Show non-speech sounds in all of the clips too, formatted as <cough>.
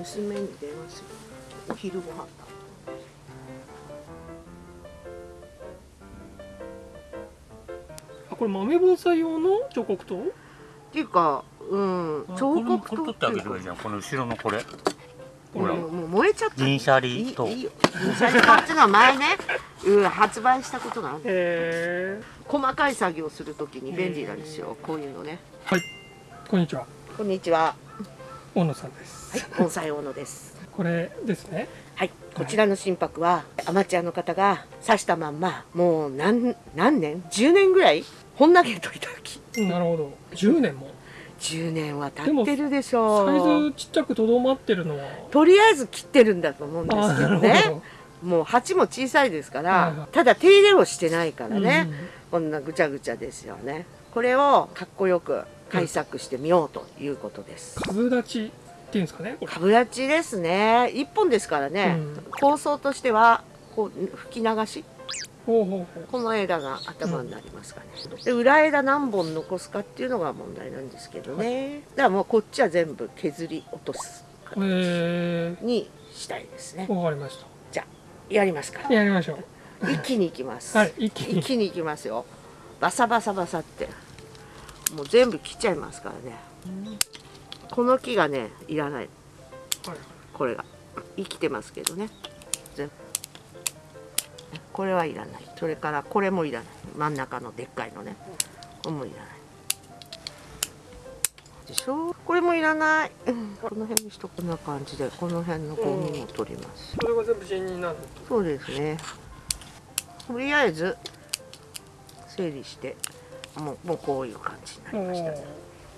娘に電話するお昼ご飯だ。あこれ豆盆栽用の彫刻刀？っていうかうん彫刻これ取ってあげればいいじゃん。この後ろのこれ。ほら。もうもう燃えちゃった。銀シャリと。いいよ。銀シャリ缶っていうのは前ね、うん、発売したことがある。細かい作業するときに便利なんですよ。こういうのね。はい。こんにちは。こんにちは大野さんですはい盆栽大野です。これですね。はいこちらの心拍はアマチュアの方が刺したまんまもう何何年？10年ぐらい？本投げといた時。なるほど。10年も？10年は経ってるでしょサイうズちっちゃくとどまってるのは？とりあえず切ってるんだと思うんですけどね。ど。もう鉢も小さいですから、はいはい。ただ手入れをしてないからね、うん。こんなぐちゃぐちゃですよね。これをかっこよく改作してみようということです、株立ちっていうん。ですかね株立ちですね。一本ですからね、うん。構想としてはこう吹き流し？ほうほうほう。この枝が頭になりますかね、で裏枝何本残すかっていうのが問題なんですけどね、だからもうこっちは全部削り落とすへにしたいですね。えわかりましじゃあやりますか。たやりましょ一気にいきます、うはい一気に。一気にいきますよ。バサバサバサってもう全部切っちゃいますからね。この木がねいらない。はいこれが。生きてますけどね。全部。これはいらない。それからこれもいらない。真ん中のでっかいのね。これもいらない。でしょ？これもいらない。うん。この辺にしとこんな感じでこの辺のゴミも取ります。それが全部人になるそうですね。とりあえず整理してもうもうこういう感じになりました。ね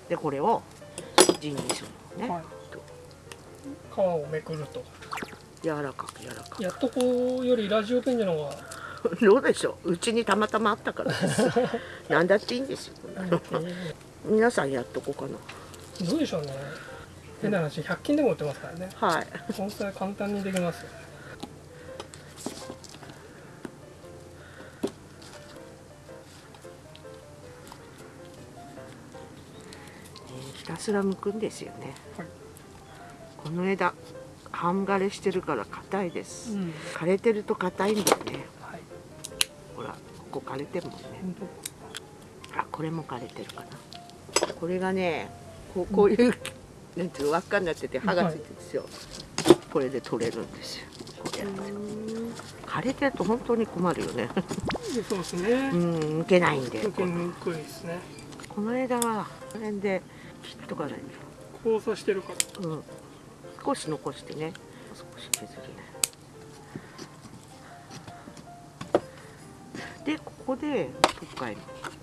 でこれを陣にするのね、はい。皮をめくると。柔らかく柔らかく。やっとこうよりラジオペンジの方が。<laughs> どうでしょう？うちにたまたまあったからです。<laughs> 何だっていいんですよ。<laughs> 皆さんやっとこうかどうでしょうね。変な話100均でも売ってますからね。なはい。盆栽簡単にできますよねひたすら剥くんですよね、はい。この枝半枯れしてるから硬いです、うん。枯れてると硬いんだよね。はい。ほらここ枯れてるもんね。本あこれも枯れてるかな。これがねこうこういう、なんていうの輪っかになってて刃がついてるんですよ、これで取れるんですよ。こうやって枯れてると本当に困るよね。当そうですね。うん抜けないんで。抜けにくいですね。この枝はこの辺で切っとかない交差してるから。と、うん、少し残してね。少し削るね。でここでどっかに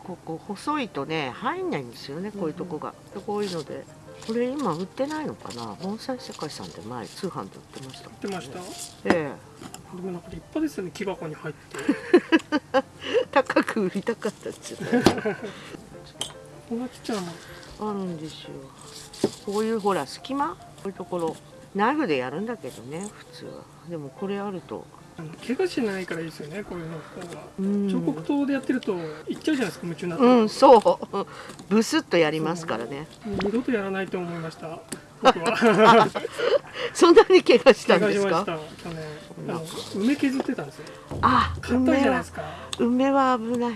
ここ細いとね入んないんですよねこういうとこが、でこういうので。これ今売ってないのかな？盆栽世界さんで前通販で売ってました。もん売ってました？えでもなんか立派ですよね木箱に入って。え <laughs> 高く売りたかったですよねこんなちっ <laughs> ちゃなもんあるんですよ。こういうほら隙間？こういうところ。ナイフでやるんだけどね普通は。でもこれあると。怪我しないからいいですよねこういうの方が。うん。彫刻刀でやってるといっちゃうじゃないですか夢中になって、うんそう。ブスッとやりますからね。二度とやらないと思いました僕は。<laughs> そんなに怪我したんですか？梅削ってたんですよ。あ硬い梅はじゃないですか、梅は危ない。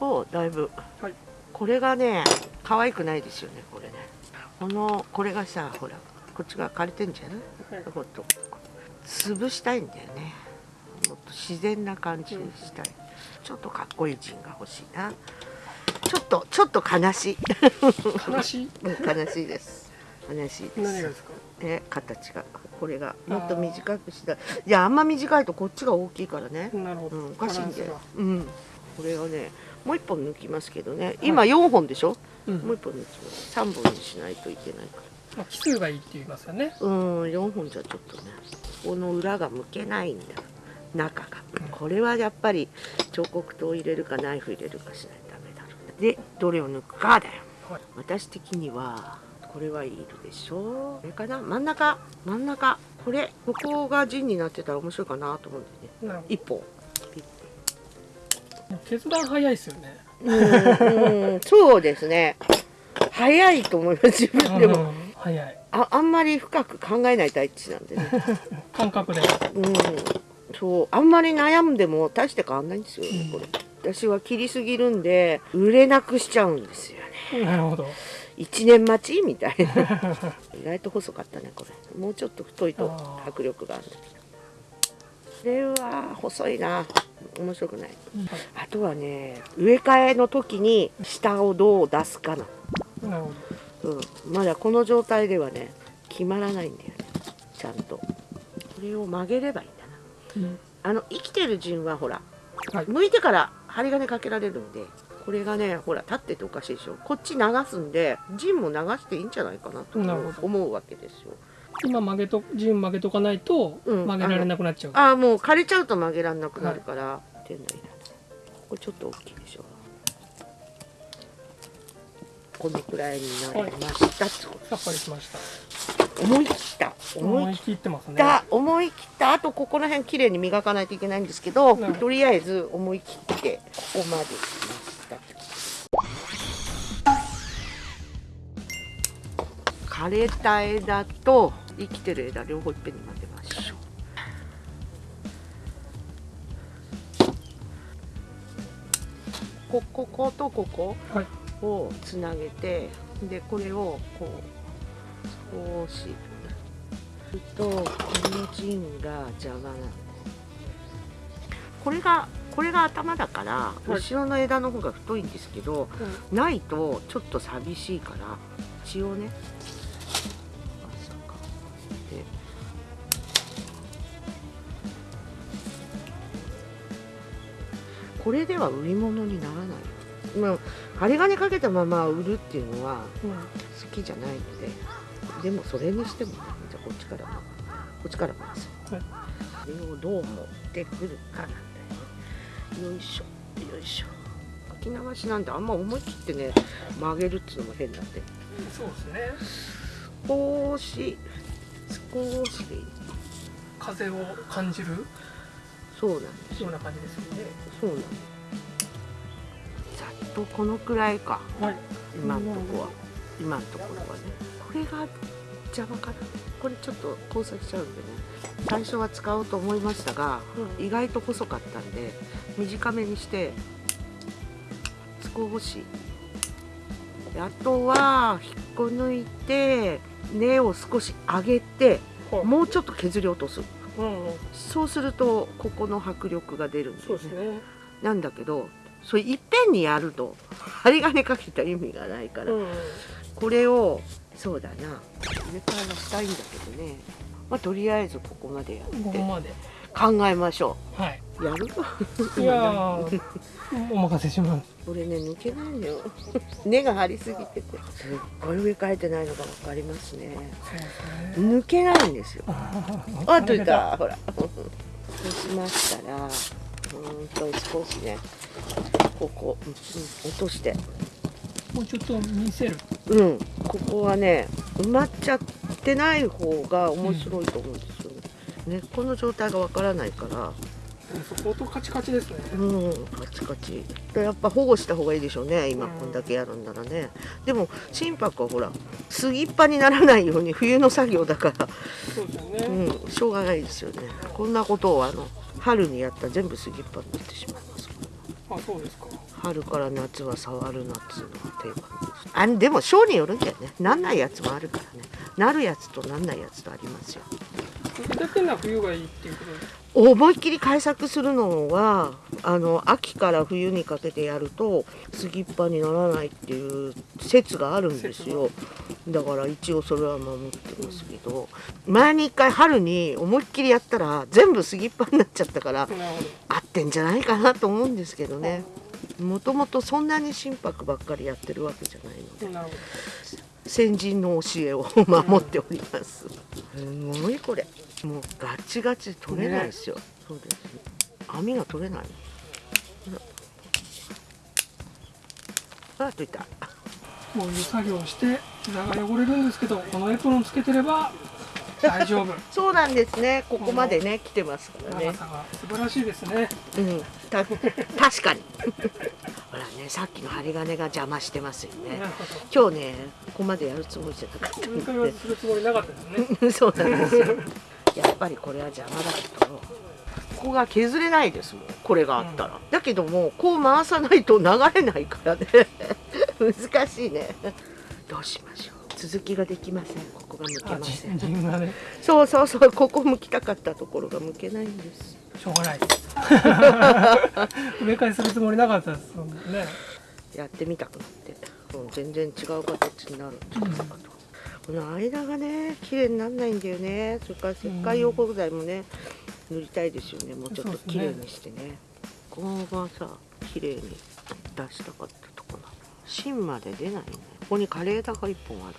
うん。おだいぶ。はい。これがね可愛くないですよねこれね。このこれがさほらこっちが枯れてんじゃない？はい。ほっと潰したいんだよね。もっと自然な感じにしたい、ちょっとかっこいい陣が欲しいな。ちょっとちょっと悲しい。悲しい？<laughs> うん悲しいです。悲しいです。何がですか？え形が。これがもっと短くした。いいやあんま短いとこっちが大きいからね。なるほど、うん、おかしいんだよ。うん。これをねもう一本抜きますけどね。今4本でしょ、うん。もう一本抜きます3本にしないといけないから。まあ、奇数がいいって言いますよね。うん4本じゃちょっとねこの裏が向けないんだ中が。これはやっぱり彫刻刀を入れるかナイフ入れるかしないとダメだろうでどれを抜くかだよ。はい。私的にはこれはいるでしょこれかな？真ん中。真ん中。これここが陣になってたら面白いかなと思うんでね。なるほ一本。ど決断早いですよねうんうん。そうですね。早いと思います自分でも。うん早い。ああんまり深く考えないタイプなんでね。<laughs> 感覚で。うん。そう。あんまり悩んでも大して変わんないんですよねこれ。私は切りすぎるんで売れなくしちゃうんですよね。なるほど。1年待ち？みたいな。意外と細かったねこれ。もうちょっと太いと迫力がある。んだけどこれは細いな。面白くない。あとはね植え替えの時に下をどう出すかな、なるほうん、まだこの状態ではね決まらないんだよね。ちゃんと。これを曲げればいいんだな。ど、うん。あの生きてる陣はほらはい。剥いてから針金かけられるんでこれがねほら立ってておかしいでしょ。こっち流すんで陣も流していいんじゃないかなと思うわけですよ今曲げと陣曲げとかないとうん。曲げられなくなっちゃう、ああもう枯れちゃうと曲げられなくなるから、手のいらないこれちょっと大きいでしょ。このくらいになりました、さっぱりしました。思い切った。思い切ってますね。た思い切った。あとここら辺綺麗に磨かないといけないんですけどなるほどとりあえず思い切ってここまで来ました枯れた枝と生きてる枝両方いっぺんに混ぜましょうここことここはいをつなげてでこれをこう少しするとこの陣が邪魔なんですこれがこれが頭だから、い。後ろの枝の方が太いんですけどないとちょっと寂しいから血をねこれでは売り物にならない。まあ針金かけたまま売るっていうのはうん。好きじゃないのででもそれにしてもねじゃあこっちからもこっちから回す、はい。これをどう持ってくるかなんだよね。よいしょよいしょ。書き流しなんであんま思い切ってね曲げるっていうのも変なんで。そうですね。少し少し。風を感じる？そうなんです。よような感じですよね。そうなんです。ざっとこのくらいか。はい。今のとこは。今のところはね。これが邪魔かな。これちょっと交差しちゃうんでね。最初は使おうと思いましたが意外と細かったんで短めにして少し。であとは引っこ抜いて根を少し上げてはいもうちょっと削り落とすうんうん。そうするとここの迫力が出るんですね。ね。なんだけどそれいっぺんにやると <laughs> 針金かけた意味がないから、うんこれをそうだな上からがしたいんだけどねまあとりあえずここまでやって考えましょはい。うやるいやーお任せします。これね抜けないのよ。根が張りすぎてて。すっごい植え替えてないのが分かりますね。抜けないんですよ。ああといた？ほら。そうしましたらうーんと少しねここ、うんうん落として。もうちょっと見せる。うん。ここはね埋まっちゃってない方が面白いと思うんですよ。ね、根っこの状態がわからないから相当カチカチですね。うんカチカチ。でやっぱ保護した方がいいでしょうね。今うん。こんだけやるんならね。でも心拍はほら杉っ葉にならないように冬の作業だから。そうですよね、うんしょうがないですよね。こんなことをあの春にやったら全部杉っ葉になってしまいます。あそうですか。春から夏は触るなっつうのが定番です。あでも章によるんだよね。なんないやつもあるからね。なるやつとなんないやつとありますよ。だけな冬がいいっていうことです思いっきり改作するのはあの秋から冬にかけてやると杉っ葉にならないっていう説があるんですよ。だから一応それは守ってますけど。前に一回春に思いっきりやったら全部杉っ葉になっちゃったから合ってんじゃないかなと思うんですけどね。もともとそんなに心拍ばっかりやってるわけじゃないので。先人の教えを守っております、すごいこれ。もうガチガチ取れないですよ、そうです。網が取れない。ああといた。どこういう作業をして膝が汚れるんですけどこのエプロンつけてれば大丈夫。<laughs> そうなんですね。ここまでね来てますからね。長さが素晴らしいですね。うん。た確かにねさっきの針金が邪魔してますよね。今日ねここまでやるつもりじゃなかった分解はするつもりなかったで <laughs> そうなんですよ。やっぱりこれは邪魔だけどここが削れないですもん。これがあったら、だけどもこう回さないと流れないからね。<laughs> 難しいね。どうしましょう。続きができません。ここが向けあません。ね。そうそうそう。ここ向きたかったところが向けないんです。しょうがないです植え替えするつもりなかったですもんね。やってみたくなって。も、う、全然違う形になる。んじゃないかと、この間がね綺麗にならないんだよね。それから石灰溶鉱剤もね塗りたいですよね。もうちょっと綺麗にしてね。ここがさ綺麗に出したかったとこなの。芯まで出ないね。ここに枯れ枝が1本ある。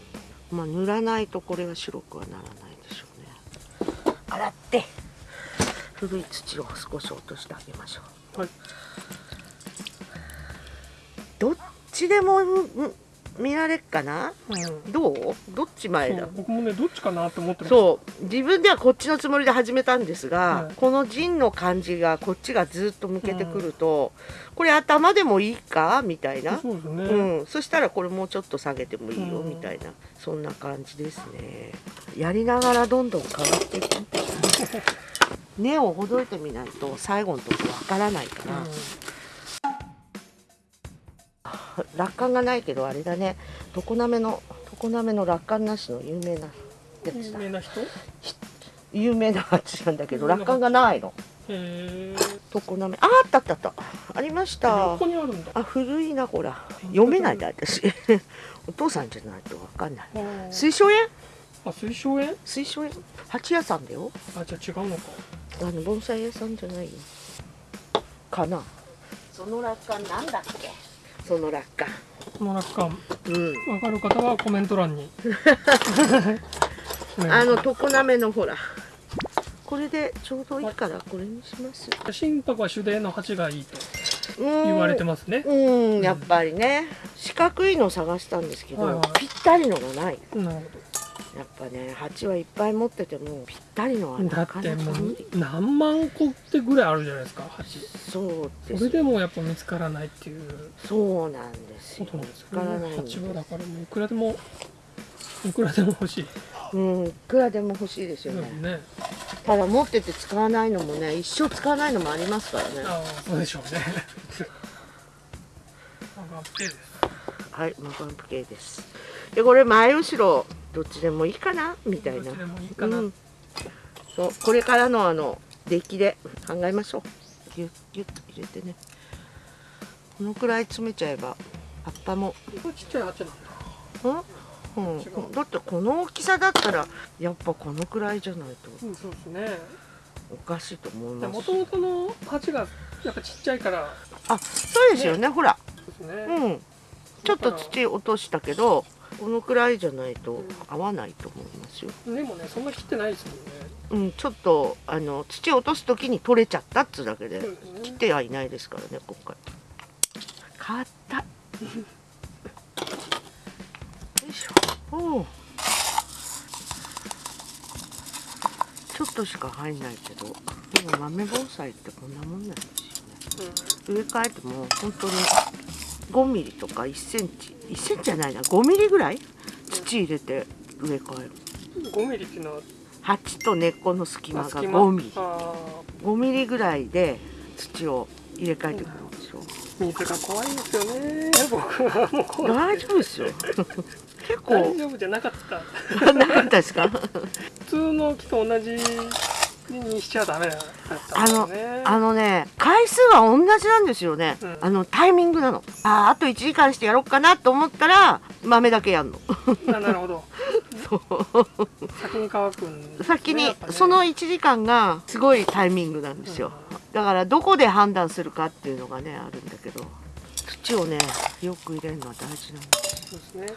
まあ塗らないとこれが白くはならないでしょうね。洗って。古い土を少し落としてあげましょう。はい。どっちでもうん見られっかな？うん。どう？どっち前だ？僕もねどっちかなと思ってそう。自分ではこっちのつもりで始めたんですが、はい。この陣の感じがこっちがずっと向けてくると、これ頭でもいいか？みたいな、そうですね、うん、そしたらこれもうちょっと下げてもいいよ？うん。みたいな、そんな感じですね。やりながらどんどん変わっていく <laughs> 根をほどいてみないと最後のとこわからないから、楽観がないけどあれだね。常滑の常滑の楽観なしの有名な有名な人？へ有名な鉢なんだけど楽観がないの。え常滑。ああったあったあった。ありました。横にあるんだ。あ古いなほら。読めないで私。<laughs> お父さんじゃないとわかんない。水晶園？あ水晶園？水晶園？鉢屋さんだよ。あじゃあ違うのかあの盆栽屋さんじゃないよ。かな。その楽観なんだっけ？その楽観この楽観うん。わかる方はコメント欄に。<laughs> あの常滑のほら。これでちょうどいいからこれにします。心拍は手泥の鉢がいいと言言われてますね。うん。やっぱりね。四角いの探したんですけど、はいはい。ぴったりのがない。なるほやっぱね鉢はいっぱい持っててもぴったりのはなかってもう何万個ってぐらいあるじゃないですか鉢そうですそれでもやっぱ見つからないっていう。そうなんですよ。見つからない鉢はだからもういくらでもいくらでも欲しい。うんいくらでも欲しいですよね、ね。ただ持ってて使わないのもね一生使わないのもありますからね。ああそうでしょうね。なんか手ですはいマガンプ系です。でこれ前後ろどっちでもいいかなみたいな。そうこれからのあの出来で考えましょう。ギュッギュッと入れてね。このくらい詰めちゃえば葉っぱも。これちっちゃい鉢なんだ。うん、うだってこの大きさだったらやっぱこのくらいじゃないと。うんそうですね。おかしいと思います。もともとの鉢がやっぱちっちゃいから。あそうですよね。ほら。ね、うん。ちょっと土落としたけどこのくらいじゃないと合わないと思いますよ。でもねそんな切ってないですもんね。うんちょっとあの土落とす時に取れちゃったっつうだけでそうですね切ってはいないですからね今回。硬いよいしょ。おう。ちょっとしか入んないけどでも豆盆栽ってこんなもんなんですよね。植え替えても本当に5ミリとか1センチ1センチじゃないな5ミリぐらい？土入れて植え替えるうん、5ミリっていうのは？鉢と根っこの隙間が隙間？5ミリ。あ5ミリぐらいで土を入れ替えてくるんですよ。ー水が怖いんですよね。僕はもう大丈夫ですよ。<laughs> 結構。大丈夫じゃなかった。<laughs> なかったですか？<laughs> 普通の木と同じにしちゃダメだったあのんだよねあのね回数は同じなんですよね、うん。あのタイミングなの。あーあと1時間してやろうかなと思ったら豆だけやんの。あなるほど。<laughs> そう。先に乾くんですね先にね。その1時間がすごいタイミングなんですよ。だからどこで判断するかっていうのがねあるんだけど。土をねよく入れるのは大事なんですそうですね。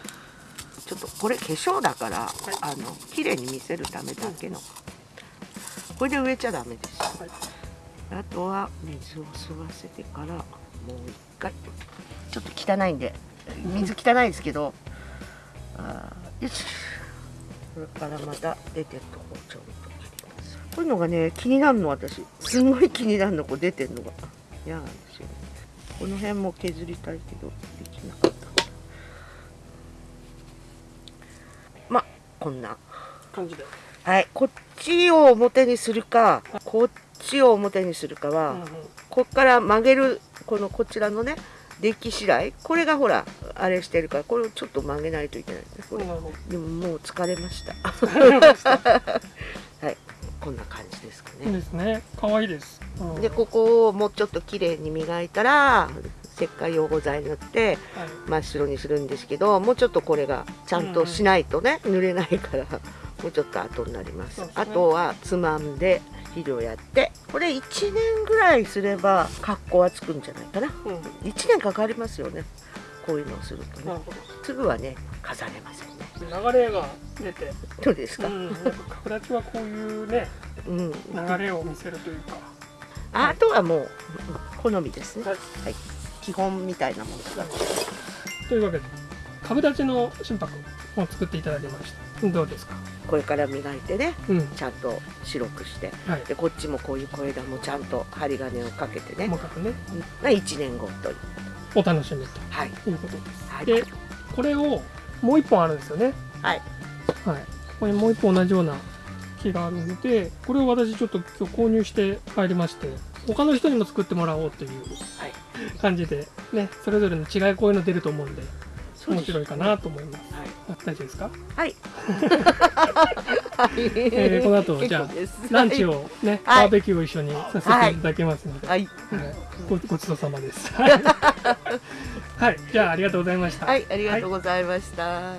ちょっとこれ化粧だから、あの綺麗に見せるためだけの、これで植えちゃダメです。はいあとは水を吸わせてからもう一回。ちょっと汚いんで水汚いですけど。あーよし。これからまた出てるとこをちょんと切ります。こういうのがね気になるの私。すごい気になるのこう出てるのが。嫌なんですよねこの辺も削りたいけどできなかった。まあこんな。感じで、はいこっちを表にするかこっちを表にするかは、うんうん。こっから曲げるこのこちらのねデッキ次第これがほらあれしてるからこれをちょっと曲げないといけないんですこれ。なるほでももう疲れました。<laughs> はい。こんな感じですかいいねですね。可愛いです、うん。でここをもうちょっと綺麗に磨いたら石灰溶合剤塗ってはい。真っ白にするんですけどもうちょっとこれがちゃんとしないとね、濡れないからもうちょっと後になります。ね。あとはつまんで肥料やってこれ1年ぐらいすれば格好はつくんじゃないかな。うん。1年かかりますよね。こういうのをするとね。すぐはね飾れませんね。ど流れが出て、どうですか、うん、やっぱ角立ちはこういうねうん。流れを見せるというか。あとはもう好みですね、はい。はい、基本みたいなものがというわけで株立ちの心拍を作っていただきましたどうですか？これから磨いてねうん。ちゃんと白くして。はい。でこっちもこういう小枝もちゃんと針金をかけてね。細かくね。が1年後というお楽しみはい。ということです、はい。でこれをもう一本あるんですよね。はい。はい。ここにもう一本同じような木があるのでこれを私ちょっと今日購入して帰りまして他の人にも作ってもらおうというはい。感じでねそれぞれの違いこういうの出ると思うんで面白いかなと思います。はいあ大丈夫ですか、はい。<laughs> えーこの後じゃあランチをね、はい。バーベキューを一緒にさせていただきますので、はい。はい。ごごちそうさまです。はい。はい。じゃあありがとうございました。はい。ありがとうございました、